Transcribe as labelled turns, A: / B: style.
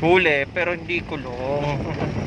A: Huli, pero hindi kulong.